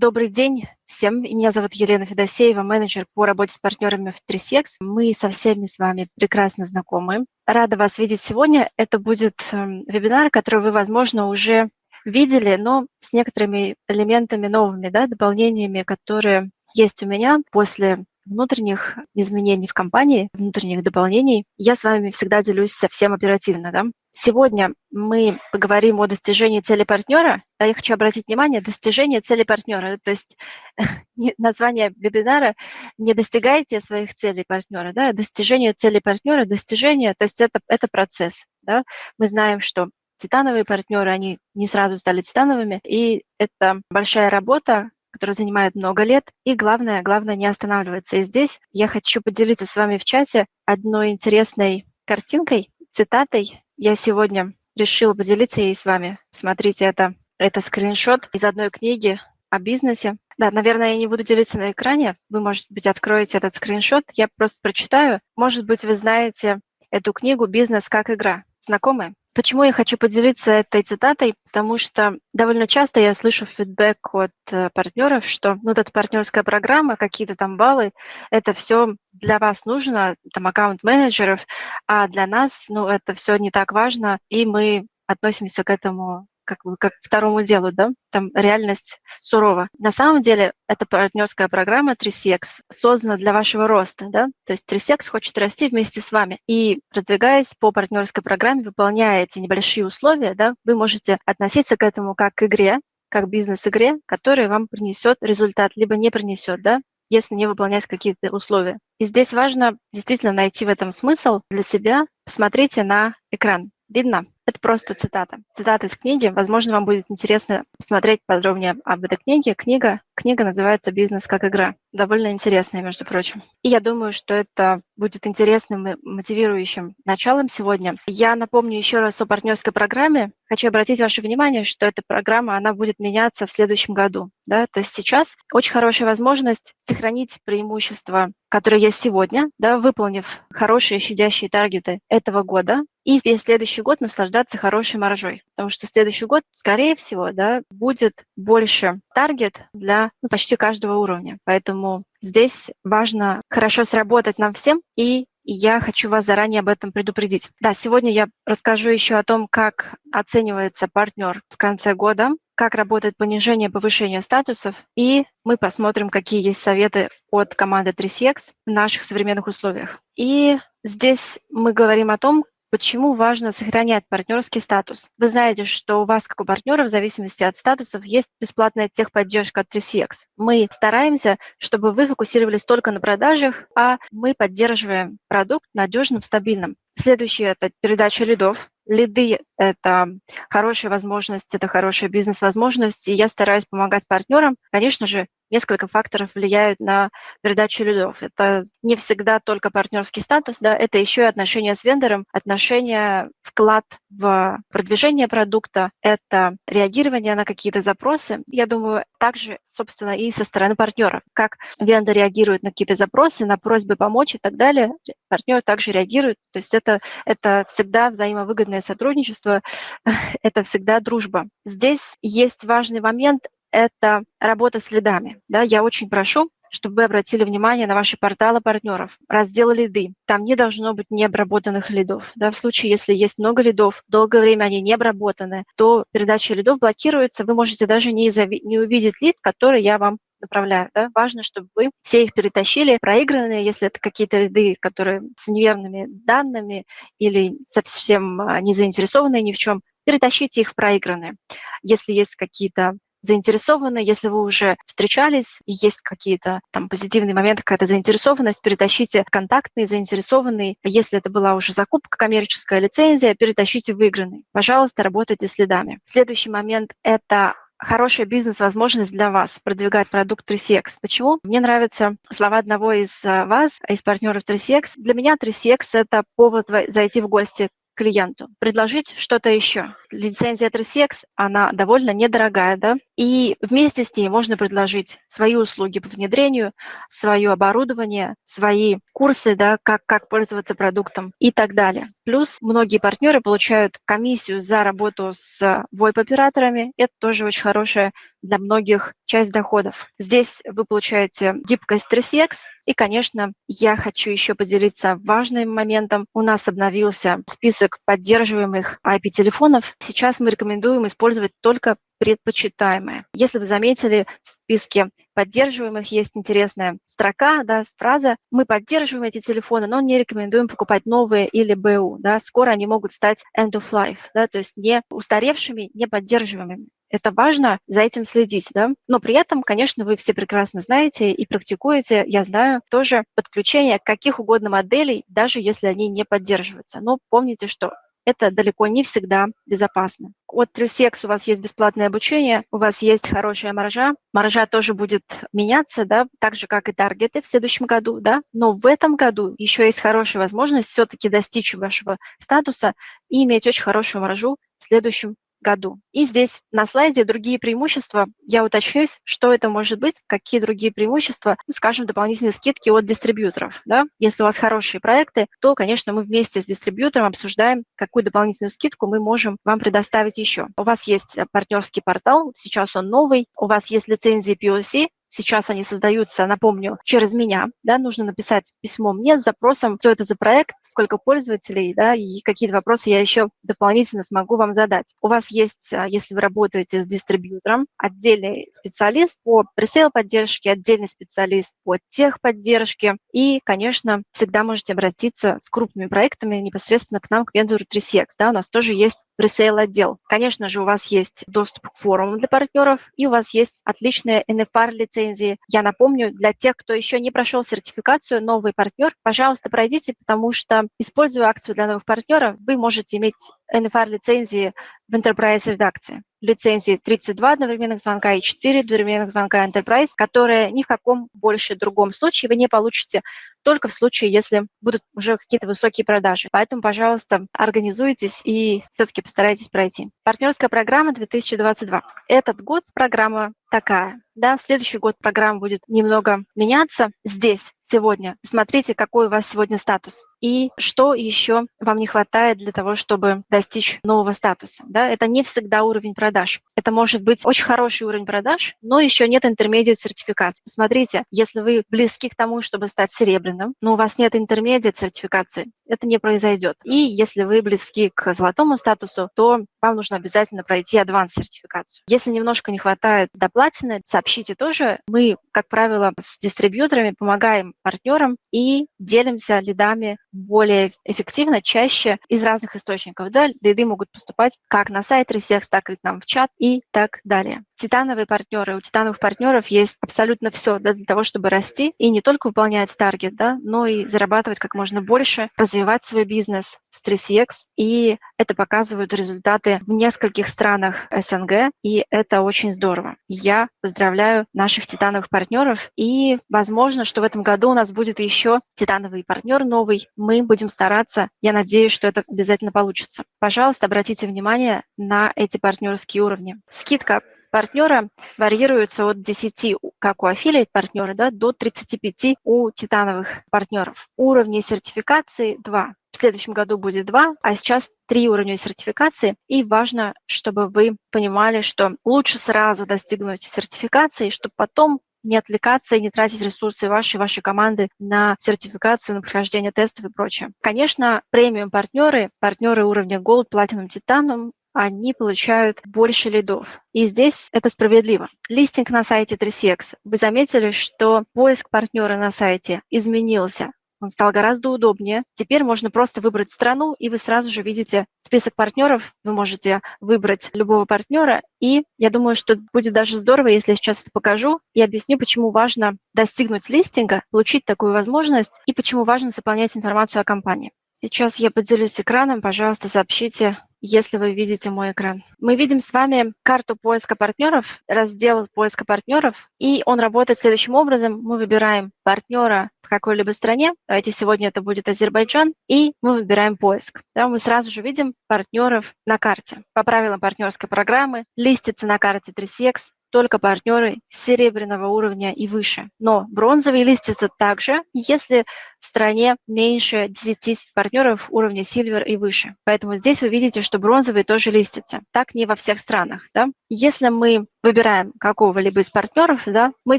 Добрый день всем. Меня зовут Елена Федосеева, менеджер по работе с партнерами в 3 Мы со всеми с вами прекрасно знакомы. Рада вас видеть сегодня. Это будет эм, вебинар, который вы, возможно, уже видели, но с некоторыми элементами новыми, да, дополнениями, которые есть у меня после внутренних изменений в компании, внутренних дополнений, я с вами всегда делюсь совсем оперативно. Да? Сегодня мы поговорим о достижении цели партнера. Я хочу обратить внимание, достижение цели партнера. То есть название вебинара «Не достигайте своих целей партнера». Да? Достижение цели партнера, достижение, то есть это, это процесс. Да? Мы знаем, что титановые партнеры, они не сразу стали титановыми, и это большая работа, который занимает много лет, и главное, главное не останавливаться. И здесь я хочу поделиться с вами в чате одной интересной картинкой, цитатой. Я сегодня решила поделиться ей с вами. Смотрите, это, это скриншот из одной книги о бизнесе. Да, наверное, я не буду делиться на экране. Вы, может быть, откроете этот скриншот. Я просто прочитаю. Может быть, вы знаете эту книгу «Бизнес как игра». Знакомы? Почему я хочу поделиться этой цитатой? Потому что довольно часто я слышу фидбэк от э, партнеров, что ну, вот эта партнерская программа, какие-то там баллы, это все для вас нужно, там аккаунт-менеджеров, а для нас ну, это все не так важно, и мы относимся к этому как, как второму делу, да, там реальность сурова. На самом деле эта партнерская программа 3CX создана для вашего роста, да, то есть 3CX хочет расти вместе с вами. И продвигаясь по партнерской программе, выполняя эти небольшие условия, да, вы можете относиться к этому как к игре, как бизнес-игре, которая вам принесет результат, либо не принесет, да, если не выполнять какие-то условия. И здесь важно действительно найти в этом смысл для себя. Посмотрите на экран. Видно? Это просто цитата. Цитата из книги. Возможно, вам будет интересно посмотреть подробнее об этой книге. Книга, книга называется «Бизнес как игра». Довольно интересная, между прочим. И я думаю, что это будет интересным и мотивирующим началом сегодня. Я напомню еще раз о партнерской программе. Хочу обратить ваше внимание, что эта программа, она будет меняться в следующем году. Да? То есть сейчас очень хорошая возможность сохранить преимущества, которые есть сегодня, да, выполнив хорошие щадящие таргеты этого года, и весь следующий год наслаждаться хорошей маржой. Потому что следующий год, скорее всего, да, будет больше таргет для ну, почти каждого уровня. Поэтому здесь важно хорошо сработать нам всем и я хочу вас заранее об этом предупредить. Да, сегодня я расскажу еще о том, как оценивается партнер в конце года, как работает понижение, повышение статусов, и мы посмотрим, какие есть советы от команды 3CX в наших современных условиях. И здесь мы говорим о том, Почему важно сохранять партнерский статус? Вы знаете, что у вас, как у партнера, в зависимости от статусов, есть бесплатная техподдержка от 3CX. Мы стараемся, чтобы вы фокусировались только на продажах, а мы поддерживаем продукт надежным, стабильным. Следующее – это передача лидов. Лиды – это хорошая возможность, это хорошая бизнес-возможность, и я стараюсь помогать партнерам. Конечно же, несколько факторов влияют на передачу лидов. Это не всегда только партнерский статус, да, это еще и отношения с вендором, отношения, вклад в продвижение продукта, это реагирование на какие-то запросы. Я думаю, также, собственно, и со стороны партнера. Как вендор реагирует на какие-то запросы, на просьбы помочь и так далее, партнер также реагирует. То есть это, это всегда взаимовыгодное сотрудничество – это всегда дружба. Здесь есть важный момент – это работа с лидами. Да, я очень прошу, чтобы вы обратили внимание на ваши порталы партнеров, раздел лиды. Там не должно быть необработанных лидов. Да, в случае, если есть много лидов, долгое время они не обработаны, то передача лидов блокируется, вы можете даже не, не увидеть лид, который я вам направляю. Да? Важно, чтобы вы все их перетащили, проигранные, если это какие-то ряды, которые с неверными данными или совсем а, не заинтересованные ни в чем, перетащите их в проигранные. Если есть какие-то заинтересованные, если вы уже встречались и есть какие-то там позитивные моменты, какая-то заинтересованность, перетащите контактные, заинтересованные. Если это была уже закупка, коммерческая лицензия, перетащите выигранный. Пожалуйста, работайте следами. Следующий момент – это хорошая бизнес-возможность для вас продвигать продукт 3CX. Почему? Мне нравятся слова одного из э, вас, из партнеров 3CX. Для меня 3CX — это повод зайти в гости клиенту, предложить что-то еще. Лицензия 3CX, она довольно недорогая, да, и вместе с ней можно предложить свои услуги по внедрению, свое оборудование, свои курсы, да, как, как пользоваться продуктом и так далее. Плюс многие партнеры получают комиссию за работу с VoIP-операторами. Это тоже очень хорошая для многих часть доходов. Здесь вы получаете гибкость 3CX. И, конечно, я хочу еще поделиться важным моментом. У нас обновился список поддерживаемых IP-телефонов. Сейчас мы рекомендуем использовать только предпочитаемое. Если вы заметили, в списке поддерживаемых есть интересная строка, да, фраза «Мы поддерживаем эти телефоны, но не рекомендуем покупать новые или БУ». Да, скоро они могут стать end of life, да, то есть не устаревшими, не поддерживаемыми. Это важно за этим следить, да. Но при этом, конечно, вы все прекрасно знаете и практикуете, я знаю, тоже подключение каких угодно моделей, даже если они не поддерживаются. Но помните, что это далеко не всегда безопасно. От Трюсекс у вас есть бесплатное обучение, у вас есть хорошая маржа. Маржа тоже будет меняться, да, так же, как и таргеты в следующем году, да. Но в этом году еще есть хорошая возможность все-таки достичь вашего статуса и иметь очень хорошую маржу в следующем году. И здесь на слайде другие преимущества. Я уточнюсь, что это может быть, какие другие преимущества, ну, скажем, дополнительные скидки от дистрибьюторов. Да? Если у вас хорошие проекты, то, конечно, мы вместе с дистрибьютором обсуждаем, какую дополнительную скидку мы можем вам предоставить еще. У вас есть партнерский портал, сейчас он новый, у вас есть лицензии POC, Сейчас они создаются, напомню, через меня. Да, нужно написать письмо мне с запросом, что это за проект, сколько пользователей, да, и какие-то вопросы я еще дополнительно смогу вам задать. У вас есть, а, если вы работаете с дистрибьютором, отдельный специалист по пресейл поддержке, отдельный специалист по техподдержке. И, конечно, всегда можете обратиться с крупными проектами непосредственно к нам, к вендору 3CX. Да, у нас тоже есть пресейл отдел. Конечно же, у вас есть доступ к форумам для партнеров, и у вас есть отличная NFR-лицензия лицензии. Я напомню, для тех, кто еще не прошел сертификацию, новый партнер, пожалуйста, пройдите, потому что, используя акцию для новых партнеров, вы можете иметь NFR-лицензии в Enterprise редакции. Лицензии 32 одновременных звонка и 4 одновременных звонка Enterprise, которые ни в каком больше другом случае вы не получите только в случае, если будут уже какие-то высокие продажи. Поэтому, пожалуйста, организуйтесь и все-таки постарайтесь пройти. Партнерская программа 2022. Этот год программа такая. Да, следующий год программа будет немного меняться. Здесь, сегодня, смотрите, какой у вас сегодня статус и что еще вам не хватает для того, чтобы достичь нового статуса. Да? Это не всегда уровень продаж. Это может быть очень хороший уровень продаж, но еще нет интермедиат сертификации. Смотрите, если вы близки к тому, чтобы стать серебряным, но у вас нет интермедиат сертификации, это не произойдет. И если вы близки к золотому статусу, то вам нужно обязательно пройти адванс сертификацию. Если немножко не хватает до платины, сообщите тоже. Мы, как правило, с дистрибьюторами помогаем партнерам и делимся лидами более эффективно, чаще из разных источников. Да, лиды могут поступать как на сайт Resex, так и к нам в чат и так далее. Титановые партнеры. У титановых партнеров есть абсолютно все да, для того, чтобы расти и не только выполнять таргет, да, но и зарабатывать как можно больше, развивать свой бизнес 3CX. И это показывают результаты в нескольких странах СНГ, и это очень здорово. Я поздравляю наших титановых партнеров, и возможно, что в этом году у нас будет еще титановый партнер новый. Мы будем стараться. Я надеюсь, что это обязательно получится. Пожалуйста, обратите внимание на эти партнерские уровни. Скидка партнера варьируется от 10, как у аффилиат партнера, да, до 35 у титановых партнеров. Уровни сертификации 2. В следующем году будет 2, а сейчас 3 уровня сертификации. И важно, чтобы вы понимали, что лучше сразу достигнуть сертификации, чтобы потом не отвлекаться и не тратить ресурсы вашей, вашей команды на сертификацию, на прохождение тестов и прочее. Конечно, премиум-партнеры, партнеры уровня Gold, Platinum, Titanium, они получают больше лидов. И здесь это справедливо. Листинг на сайте 3CX. Вы заметили, что поиск партнера на сайте изменился. Он стал гораздо удобнее. Теперь можно просто выбрать страну, и вы сразу же видите список партнеров. Вы можете выбрать любого партнера. И я думаю, что будет даже здорово, если я сейчас это покажу и объясню, почему важно достигнуть листинга, получить такую возможность, и почему важно заполнять информацию о компании. Сейчас я поделюсь экраном. Пожалуйста, сообщите, если вы видите мой экран. Мы видим с вами карту поиска партнеров, раздел поиска партнеров, и он работает следующим образом. Мы выбираем партнера в какой-либо стране, давайте сегодня это будет Азербайджан, и мы выбираем поиск. Да, мы сразу же видим партнеров на карте. По правилам партнерской программы листится на карте 3CX только партнеры серебряного уровня и выше. Но бронзовый листится также, если в стране меньше 10 партнеров уровня Silver и выше. Поэтому здесь вы видите, что бронзовый тоже листится. Так не во всех странах. Да? Если мы выбираем какого-либо из партнеров, да, мы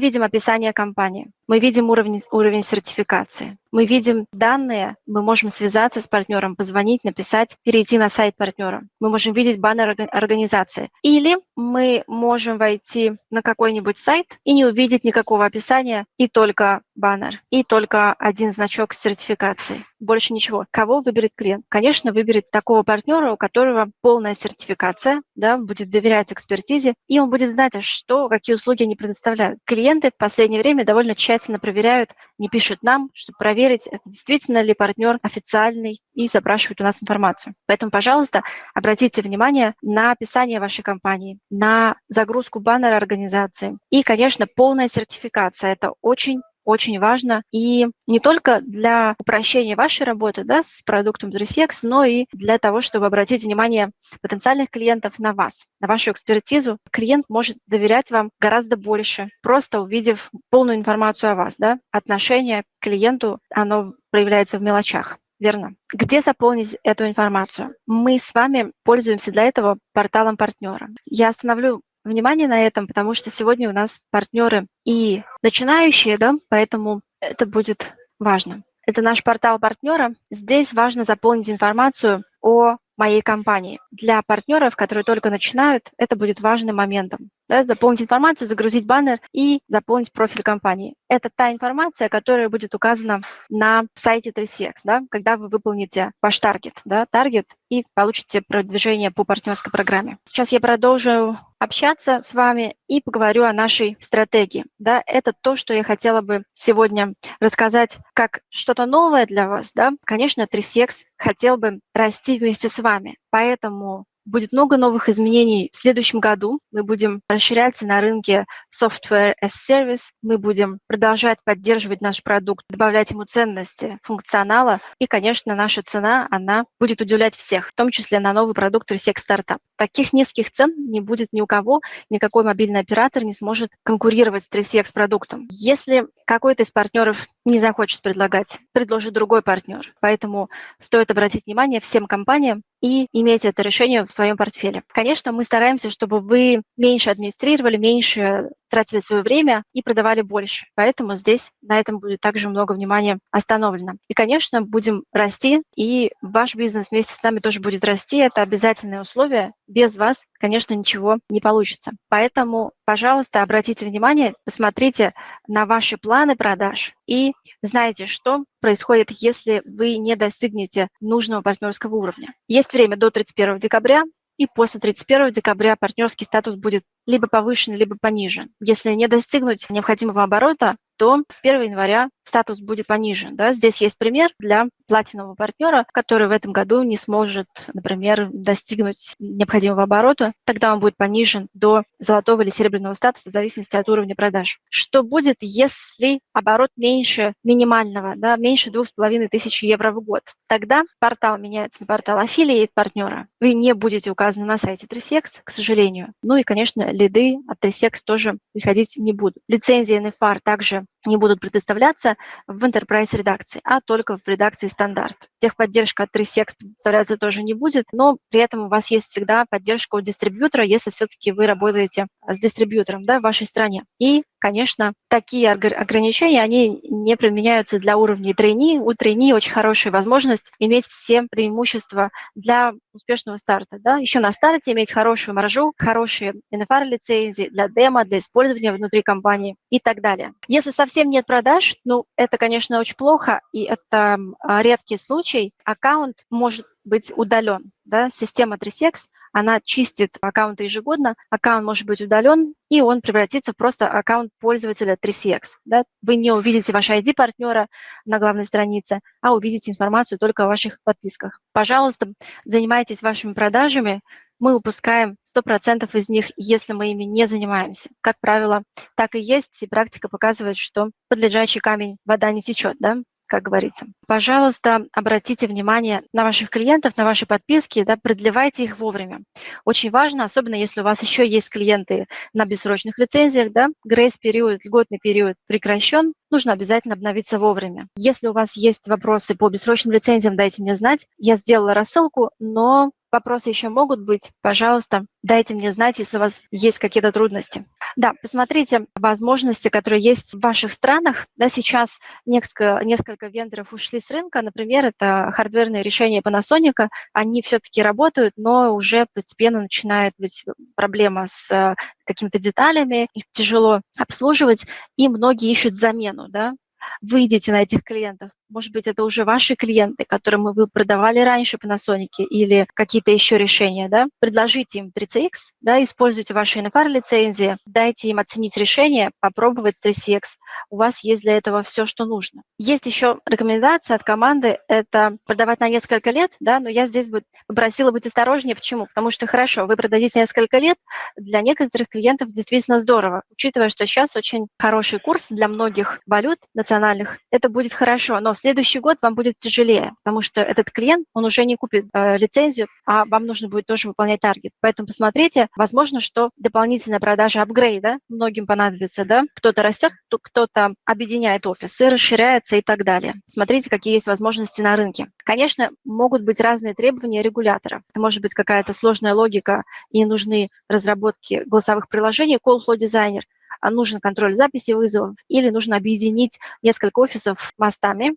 видим описание компании, мы видим уровень, уровень сертификации, мы видим данные, мы можем связаться с партнером, позвонить, написать, перейти на сайт партнера. Мы можем видеть баннер организации. Или мы можем войти на какой-нибудь сайт и не увидеть никакого описания, и только баннер, и только один значок сертификации. Больше ничего. Кого выберет клиент? Конечно, выберет такого партнера, у которого полная сертификация, да, будет доверять экспертизе, и он будет знать, что, какие услуги они предоставляют. Клиенты в последнее время довольно тщательно проверяют, не пишут нам, чтобы проверить, действительно ли партнер официальный, и запрашивают у нас информацию. Поэтому, пожалуйста, обратите внимание на описание вашей компании, на загрузку баннера организации и, конечно, полная сертификация. Это очень очень важно и не только для упрощения вашей работы да, с продуктом DressX, но и для того, чтобы обратить внимание потенциальных клиентов на вас, на вашу экспертизу. Клиент может доверять вам гораздо больше, просто увидев полную информацию о вас. Да? Отношение к клиенту, оно проявляется в мелочах. Верно. Где заполнить эту информацию? Мы с вами пользуемся для этого порталом партнера. Я остановлю внимание на этом, потому что сегодня у нас партнеры и начинающие, да, поэтому это будет важно. Это наш портал партнера. Здесь важно заполнить информацию о моей компании. Для партнеров, которые только начинают, это будет важным моментом. Да, заполнить информацию, загрузить баннер и заполнить профиль компании. Это та информация, которая будет указана на сайте 3CX, да, когда вы выполните ваш таргет, да, таргет и получите продвижение по партнерской программе. Сейчас я продолжу общаться с вами и поговорю о нашей стратегии. Да, это то, что я хотела бы сегодня рассказать как что-то новое для вас. Да. Конечно, 3CX хотел бы расти вместе с вами, поэтому Будет много новых изменений в следующем году. Мы будем расширяться на рынке Software as Service. Мы будем продолжать поддерживать наш продукт, добавлять ему ценности, функционала. И, конечно, наша цена, она будет удивлять всех, в том числе на новый продукт Resec Startup. Таких низких цен не будет ни у кого, никакой мобильный оператор не сможет конкурировать с 3CX продуктом. Если какой-то из партнеров не захочет предлагать, предложит другой партнер. Поэтому стоит обратить внимание всем компаниям и иметь это решение в своем портфеле. Конечно, мы стараемся, чтобы вы меньше администрировали, меньше тратили свое время и продавали больше. Поэтому здесь на этом будет также много внимания остановлено. И, конечно, будем расти, и ваш бизнес вместе с нами тоже будет расти. Это обязательное условие. Без вас, конечно, ничего не получится. Поэтому, пожалуйста, обратите внимание, посмотрите на ваши планы продаж и знаете, что происходит, если вы не достигнете нужного партнерского уровня. Есть время до 31 декабря, и после 31 декабря партнерский статус будет либо повышен, либо понижен. Если не достигнуть необходимого оборота, то с 1 января статус будет понижен. Да? Здесь есть пример для платинового партнера, который в этом году не сможет, например, достигнуть необходимого оборота. Тогда он будет понижен до золотого или серебряного статуса в зависимости от уровня продаж. Что будет, если оборот меньше минимального, да, меньше 2500 евро в год? Тогда портал меняется на портал аффилиейт партнера. Вы не будете указаны на сайте 3секс, к сожалению. Ну и, конечно, лиды от 3секс тоже приходить не будут. Лицензии NFR также не будут предоставляться в Enterprise редакции, а только в редакции стандарт. Техподдержка от 3SEX предоставляться тоже не будет, но при этом у вас есть всегда поддержка от дистрибьютора, если все-таки вы работаете с дистрибьютором да, в вашей стране. И, конечно, такие ограничения, они не применяются для уровней трейни. У трейни очень хорошая возможность иметь все преимущества для успешного старта. Да? Еще на старте иметь хорошую маржу, хорошие NFR-лицензии для демо, для использования внутри компании и так далее. Если совсем нет продаж, ну, это, конечно, очень плохо, и это редкий случай. Аккаунт может быть удален. Да? Система 3CX она чистит аккаунты ежегодно, аккаунт может быть удален, и он превратится в просто аккаунт пользователя 3CX. Да? Вы не увидите ваш ID-партнера на главной странице, а увидите информацию только о ваших подписках. Пожалуйста, занимайтесь вашими продажами, мы упускаем 100% из них, если мы ими не занимаемся. Как правило, так и есть, и практика показывает, что под лежачий камень вода не течет. Да? как говорится. Пожалуйста, обратите внимание на ваших клиентов, на ваши подписки, да, продлевайте их вовремя. Очень важно, особенно если у вас еще есть клиенты на бессрочных лицензиях, да, грейс-период, льготный период прекращен, нужно обязательно обновиться вовремя. Если у вас есть вопросы по бессрочным лицензиям, дайте мне знать. Я сделала рассылку, но вопросы еще могут быть, пожалуйста, дайте мне знать, если у вас есть какие-то трудности. Да, посмотрите возможности, которые есть в ваших странах. Да, сейчас несколько, несколько вендоров ушли с рынка. Например, это хардверные решения Panasonic. Они все-таки работают, но уже постепенно начинает быть проблема с э, какими-то деталями, их тяжело обслуживать, и многие ищут замену. Да? Выйдите на этих клиентов, может быть, это уже ваши клиенты, которым вы продавали раньше Panasonic или какие-то еще решения, да, предложите им 3CX, да, используйте ваши NFR-лицензии, дайте им оценить решение, попробовать 3CX. У вас есть для этого все, что нужно. Есть еще рекомендация от команды, это продавать на несколько лет, да, но я здесь бы попросила быть осторожнее. Почему? Потому что, хорошо, вы продадите несколько лет, для некоторых клиентов действительно здорово, учитывая, что сейчас очень хороший курс для многих валют национальных, это будет хорошо, но следующий год вам будет тяжелее, потому что этот клиент, он уже не купит э, лицензию, а вам нужно будет тоже выполнять таргет. Поэтому посмотрите, возможно, что дополнительная продажа апгрейда многим понадобится, да, кто-то растет, кто-то объединяет офисы, расширяется и так далее. Смотрите, какие есть возможности на рынке. Конечно, могут быть разные требования регулятора. Это может быть какая-то сложная логика и нужны разработки голосовых приложений, Call Flow Designer – а нужен контроль записи вызовов или нужно объединить несколько офисов мостами,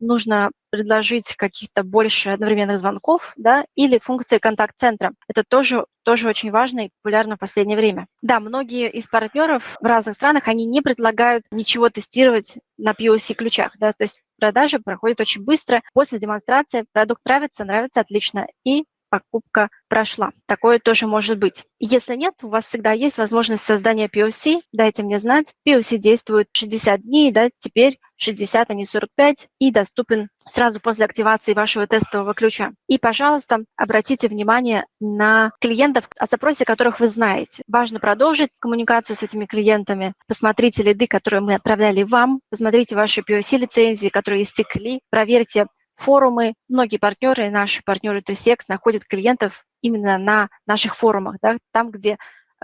нужно предложить каких-то больше одновременных звонков, да, или функции контакт-центра. Это тоже, тоже очень важно и популярно в последнее время. Да, многие из партнеров в разных странах, они не предлагают ничего тестировать на POC-ключах, да, то есть продажи проходят очень быстро. После демонстрации продукт нравится, нравится отлично, и покупка прошла. Такое тоже может быть. Если нет, у вас всегда есть возможность создания POC. Дайте мне знать. POC действует 60 дней, да, теперь 60, а не 45, и доступен сразу после активации вашего тестового ключа. И, пожалуйста, обратите внимание на клиентов, о запросе которых вы знаете. Важно продолжить коммуникацию с этими клиентами. Посмотрите лиды, которые мы отправляли вам, посмотрите ваши POC-лицензии, которые истекли, проверьте форумы. Многие партнеры, наши партнеры 3CX находят клиентов именно на наших форумах, да, там, где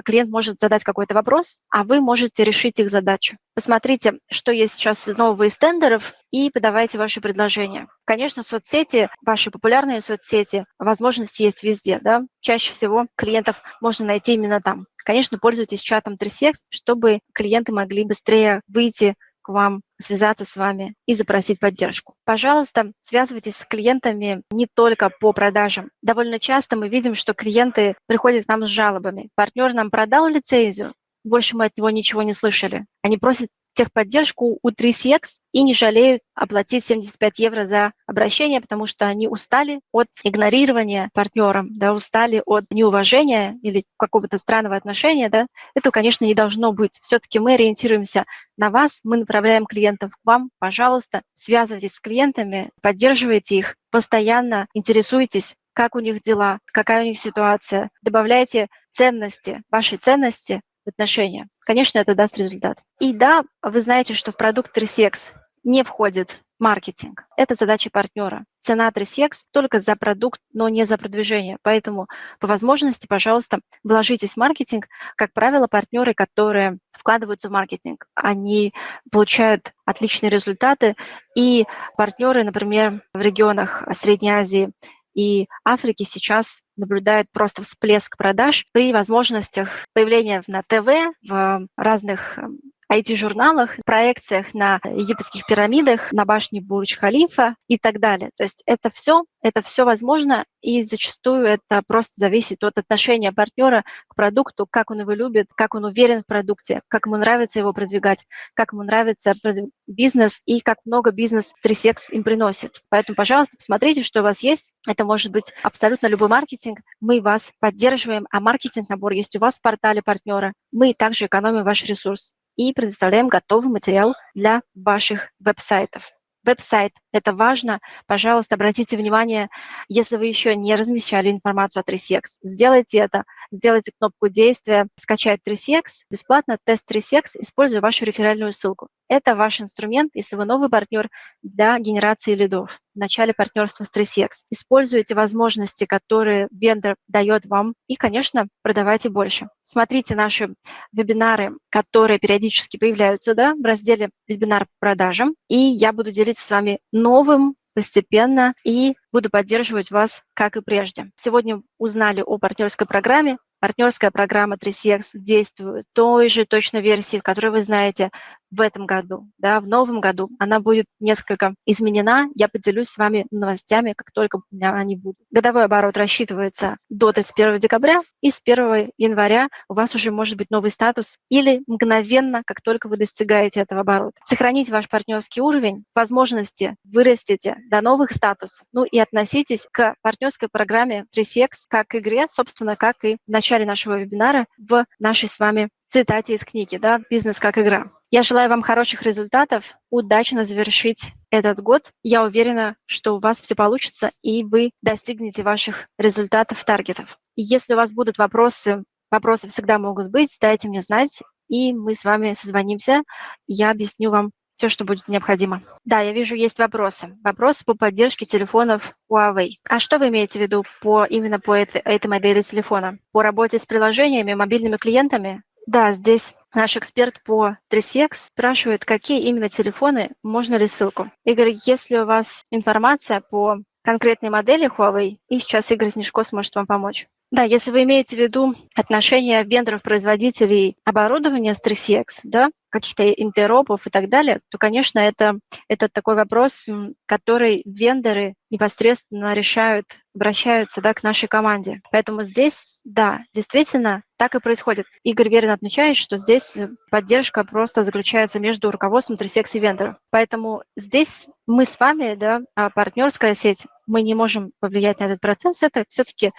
клиент может задать какой-то вопрос, а вы можете решить их задачу. Посмотрите, что есть сейчас из нового из тендеров, и подавайте ваши предложения. Конечно, соцсети, ваши популярные соцсети, возможности есть везде. Да? Чаще всего клиентов можно найти именно там. Конечно, пользуйтесь чатом 3CX, чтобы клиенты могли быстрее выйти к вам, связаться с вами и запросить поддержку. Пожалуйста, связывайтесь с клиентами не только по продажам. Довольно часто мы видим, что клиенты приходят к нам с жалобами. Партнер нам продал лицензию, больше мы от него ничего не слышали. Они просят техподдержку у 3CX и не жалеют оплатить 75 евро за обращение, потому что они устали от игнорирования партнером, да, устали от неуважения или какого-то странного отношения. Да. Это, конечно, не должно быть. Все-таки мы ориентируемся на вас, мы направляем клиентов к вам. Пожалуйста, связывайтесь с клиентами, поддерживайте их, постоянно интересуйтесь, как у них дела, какая у них ситуация. Добавляйте ценности, ваши ценности отношения. Конечно, это даст результат. И да, вы знаете, что в продукт 3CX не входит маркетинг. Это задача партнера. Цена 3CX только за продукт, но не за продвижение. Поэтому по возможности, пожалуйста, вложитесь в маркетинг. Как правило, партнеры, которые вкладываются в маркетинг, они получают отличные результаты. И партнеры, например, в регионах Средней Азии и Африки сейчас наблюдает просто всплеск продаж при возможностях появления на ТВ, в разных эм, IT-журналах, проекциях на египетских пирамидах, на башне Бурдж-Халифа и так далее. То есть это все, это все возможно, и зачастую это просто зависит от отношения партнера к продукту, как он его любит, как он уверен в продукте, как ему нравится его продвигать, как ему нравится бизнес и как много бизнес 3CX им приносит. Поэтому, пожалуйста, посмотрите, что у вас есть. Это может быть абсолютно любой маркетинг. Мы вас поддерживаем, а маркетинг-набор есть у вас в портале партнера. Мы также экономим ваш ресурс и предоставляем готовый материал для ваших веб-сайтов. Веб-сайт – это важно. Пожалуйста, обратите внимание, если вы еще не размещали информацию о 3CX, сделайте это, сделайте кнопку действия «Скачать 3CX», бесплатно тест 3CX, используя вашу реферальную ссылку. Это ваш инструмент, если вы новый партнер для генерации лидов в начале партнерства с 3CX. Используйте возможности, которые вендор дает вам, и, конечно, продавайте больше. Смотрите наши вебинары, которые периодически появляются да, в разделе «Вебинар по продажам», и я буду делиться с вами новым постепенно и буду поддерживать вас, как и прежде. Сегодня узнали о партнерской программе. Партнерская программа 3CX действует той же точной версии, в которой вы знаете в этом году, да, в новом году. Она будет несколько изменена. Я поделюсь с вами новостями, как только у меня они будут. Годовой оборот рассчитывается до 31 декабря, и с 1 января у вас уже может быть новый статус или мгновенно, как только вы достигаете этого оборота. Сохраните ваш партнерский уровень, возможности вырастите до новых статусов, ну и относитесь к партнерской программе 3CX как к игре, собственно, как и в начале нашего вебинара в нашей с вами цитате из книги, да, «Бизнес как игра». Я желаю вам хороших результатов, удачно завершить этот год. Я уверена, что у вас все получится, и вы достигнете ваших результатов, таргетов. Если у вас будут вопросы, вопросы всегда могут быть, дайте мне знать, и мы с вами созвонимся. Я объясню вам все, что будет необходимо. Да, я вижу, есть вопросы. Вопросы по поддержке телефонов Huawei. А что вы имеете в виду по, именно по этой, этой модели телефона? По работе с приложениями, мобильными клиентами? Да, здесь наш эксперт по 3CX спрашивает, какие именно телефоны, можно ли ссылку. Игорь, если у вас информация по конкретной модели Huawei, и сейчас Игорь Снежко сможет вам помочь. Да, если вы имеете в виду отношения вендоров-производителей оборудования с 3CX, да, каких-то интеропов и так далее, то, конечно, это, это такой вопрос, который вендоры непосредственно решают, обращаются да, к нашей команде. Поэтому здесь, да, действительно, так и происходит. Игорь верно отмечает, что здесь поддержка просто заключается между руководством 3CX и вендором. Поэтому здесь мы с вами, да, а партнерская сеть, мы не можем повлиять на этот процесс. Это все-таки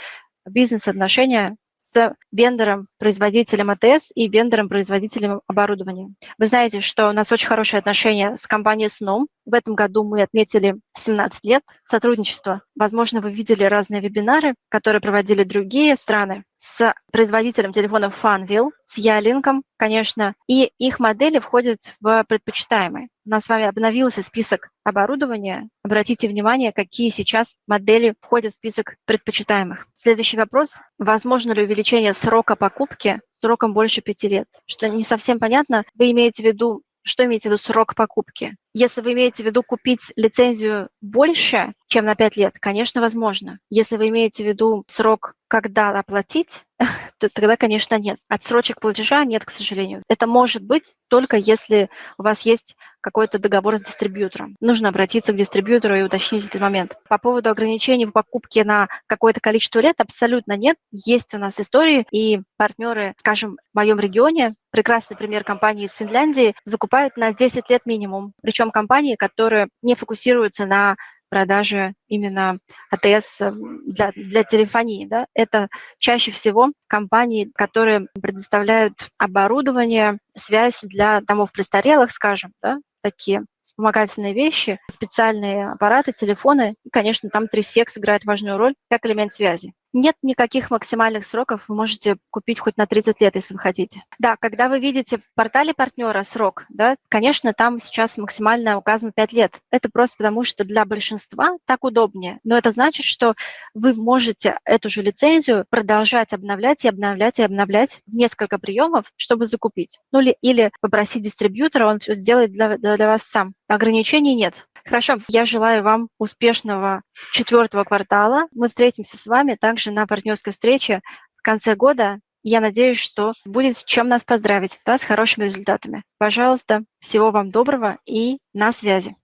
бизнес-отношения с вендором, производителем АТС и вендором-производителем оборудования. Вы знаете, что у нас очень хорошие отношения с компанией Snom. В этом году мы отметили 17 лет сотрудничества. Возможно, вы видели разные вебинары, которые проводили другие страны с производителем телефонов Funville, с Ялинком, конечно, и их модели входят в предпочитаемые. У нас с вами обновился список оборудования. Обратите внимание, какие сейчас модели входят в список предпочитаемых. Следующий вопрос. Возможно ли увеличение срока покупки сроком больше пяти лет? Что не совсем понятно. Вы имеете в виду что имеете в виду срок покупки? Если вы имеете в виду купить лицензию больше, чем на 5 лет, конечно, возможно. Если вы имеете в виду срок, когда оплатить, то тогда, конечно, нет. Отсрочек платежа нет, к сожалению. Это может быть только если у вас есть какой-то договор с дистрибьютором. Нужно обратиться к дистрибьютору и уточнить этот момент. По поводу ограничений в покупке на какое-то количество лет абсолютно нет. Есть у нас истории, и партнеры, скажем, в моем регионе, прекрасный пример компании из Финляндии, закупают на 10 лет минимум. Причем причем компании, которые не фокусируются на продаже именно АТС э, для, для телефонии. Да? Это чаще всего компании, которые предоставляют оборудование, связь для домов престарелых, скажем, да? такие вспомогательные вещи, специальные аппараты, телефоны. И, конечно, там 3SEX играет важную роль как элемент связи. Нет никаких максимальных сроков, вы можете купить хоть на 30 лет, если вы хотите. Да, когда вы видите в портале партнера срок, да, конечно, там сейчас максимально указано 5 лет. Это просто потому, что для большинства так удобнее. Но это значит, что вы можете эту же лицензию продолжать обновлять и обновлять и обновлять в несколько приемов, чтобы закупить. Ну или, или попросить дистрибьютора, он все сделает для, для вас сам. Ограничений нет. Хорошо, я желаю вам успешного четвертого квартала. Мы встретимся с вами также на партнерской встрече в конце года Я надеюсь, что будет чем нас поздравить да, с хорошими результатами. Пожалуйста, всего вам доброго и на связи.